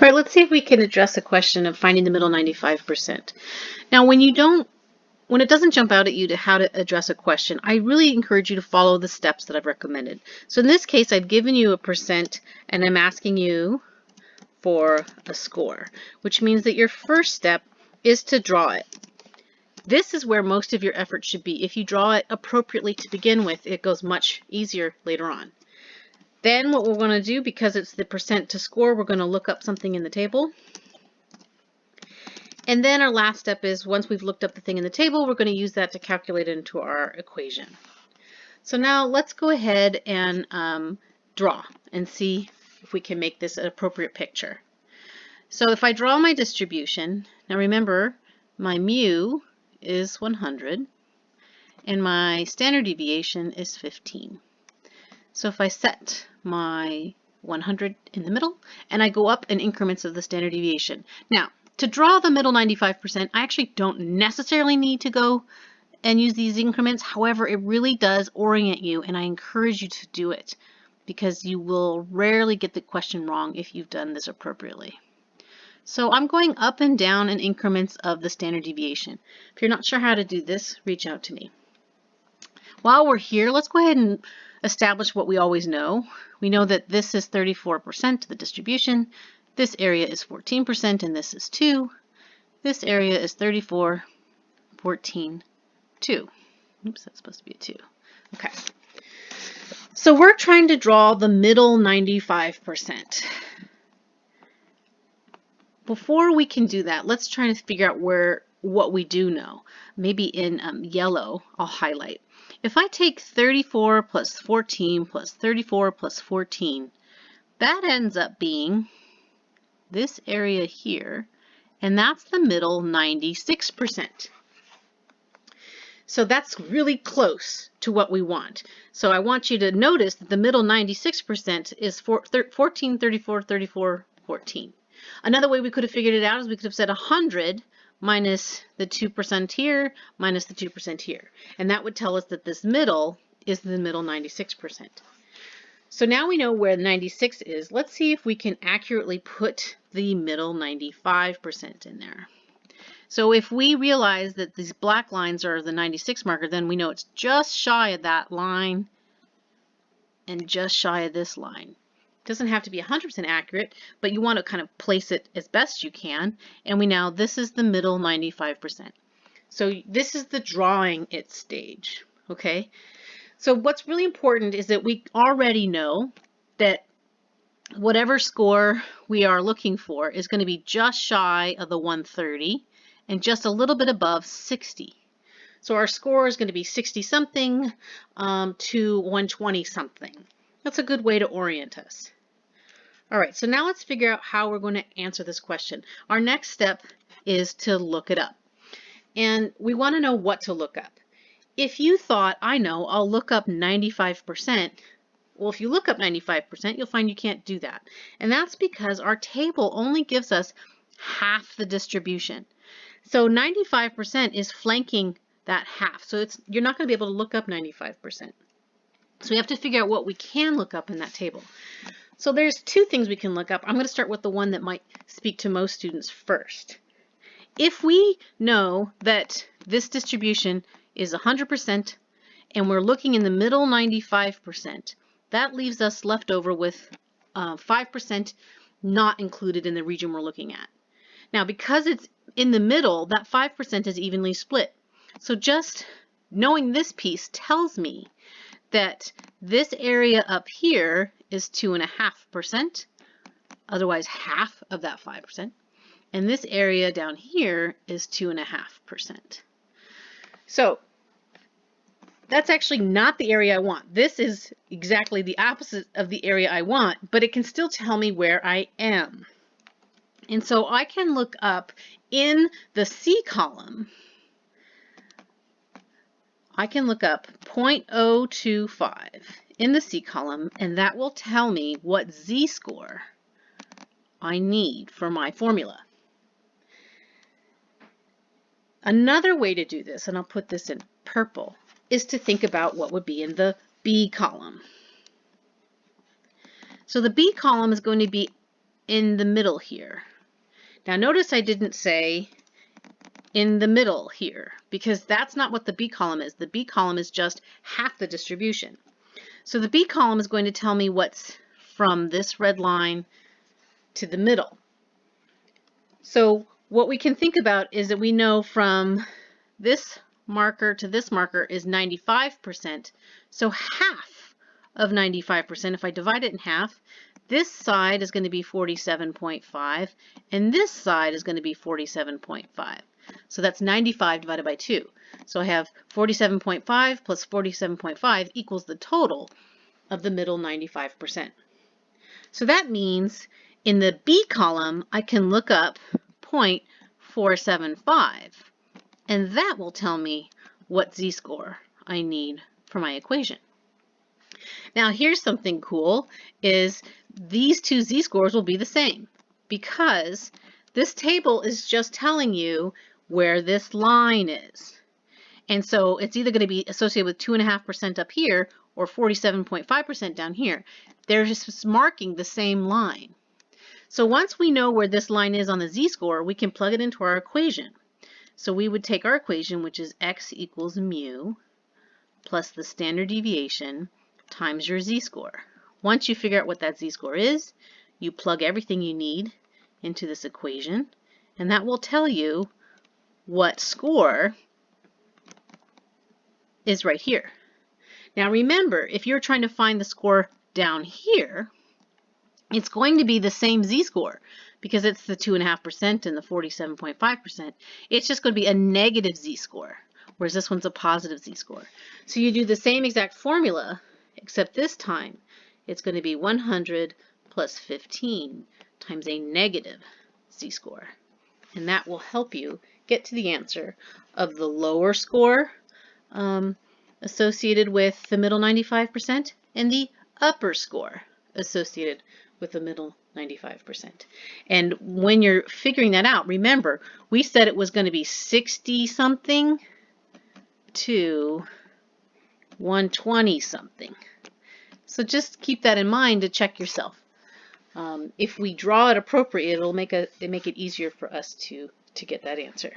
Right, let's see if we can address the question of finding the middle 95%. Now, when you don't, when it doesn't jump out at you to how to address a question, I really encourage you to follow the steps that I've recommended. So in this case, I've given you a percent and I'm asking you for a score, which means that your first step is to draw it. This is where most of your effort should be. If you draw it appropriately to begin with, it goes much easier later on. Then what we're going to do, because it's the percent to score, we're going to look up something in the table. And then our last step is once we've looked up the thing in the table, we're going to use that to calculate it into our equation. So now let's go ahead and um, draw and see if we can make this an appropriate picture. So if I draw my distribution, now remember my mu is 100 and my standard deviation is 15. So if I set my 100 in the middle and I go up in increments of the standard deviation. Now, to draw the middle 95%, I actually don't necessarily need to go and use these increments. However, it really does orient you and I encourage you to do it because you will rarely get the question wrong if you've done this appropriately. So I'm going up and down in increments of the standard deviation. If you're not sure how to do this, reach out to me. While we're here, let's go ahead and establish what we always know. We know that this is 34% of the distribution, this area is 14%, and this is 2. This area is 34, 14, 2. Oops, that's supposed to be a 2. Okay. So we're trying to draw the middle 95%. Before we can do that, let's try to figure out where what we do know. Maybe in um, yellow, I'll highlight. If I take 34 plus 14 plus 34 plus 14, that ends up being this area here, and that's the middle 96%. So that's really close to what we want. So I want you to notice that the middle 96% is 14, 34, 34, 14. Another way we could have figured it out is we could have said 100 minus the 2% here, minus the 2% here. And that would tell us that this middle is the middle 96%. So now we know where 96 is. Let's see if we can accurately put the middle 95% in there. So if we realize that these black lines are the 96 marker, then we know it's just shy of that line and just shy of this line doesn't have to be 100% accurate, but you want to kind of place it as best you can. And we now, this is the middle 95%. So this is the drawing it stage, okay? So what's really important is that we already know that whatever score we are looking for is going to be just shy of the 130 and just a little bit above 60. So our score is going to be 60 something um, to 120 something. That's a good way to orient us. All right, so now let's figure out how we're going to answer this question. Our next step is to look it up. And we want to know what to look up. If you thought, I know, I'll look up 95%, well, if you look up 95%, you'll find you can't do that. And that's because our table only gives us half the distribution. So 95% is flanking that half. So it's you're not going to be able to look up 95%. So we have to figure out what we can look up in that table. So there's two things we can look up. I'm going to start with the one that might speak to most students first. If we know that this distribution is 100% and we're looking in the middle 95%, that leaves us left over with 5% uh, not included in the region we're looking at. Now because it's in the middle, that 5% is evenly split. So just knowing this piece tells me that this area up here is 2.5%, otherwise half of that 5%. And this area down here is 2.5%. So that's actually not the area I want. This is exactly the opposite of the area I want, but it can still tell me where I am. And so I can look up in the C column, I can look up 0.025 in the C column, and that will tell me what z-score I need for my formula. Another way to do this, and I'll put this in purple, is to think about what would be in the B column. So the B column is going to be in the middle here. Now notice I didn't say in the middle here because that's not what the B column is. The B column is just half the distribution. So the B column is going to tell me what's from this red line to the middle. So what we can think about is that we know from this marker to this marker is 95%. So half of 95%, if I divide it in half, this side is going to be 47.5 and this side is going to be 47.5. So that's 95 divided by 2. So I have 47.5 plus 47.5 equals the total of the middle 95%. So that means in the B column, I can look up 0.475, and that will tell me what z-score I need for my equation. Now here's something cool, is these two z-scores will be the same because this table is just telling you where this line is. And so it's either going to be associated with 2.5% up here or 47.5% down here. They're just marking the same line. So once we know where this line is on the z-score, we can plug it into our equation. So we would take our equation, which is x equals mu plus the standard deviation times your z-score. Once you figure out what that z-score is, you plug everything you need into this equation, and that will tell you what score is right here. Now remember, if you're trying to find the score down here, it's going to be the same z-score because it's the 2.5% and the 47.5%. It's just going to be a negative z-score, whereas this one's a positive z-score. So you do the same exact formula, except this time it's going to be 100 plus 15 times a negative z-score. And that will help you get to the answer of the lower score um, associated with the middle 95% and the upper score associated with the middle 95%. And when you're figuring that out, remember, we said it was going to be 60 something to 120 something. So just keep that in mind to check yourself. Um, if we draw it appropriate, it'll make, a, it make it easier for us to, to get that answer.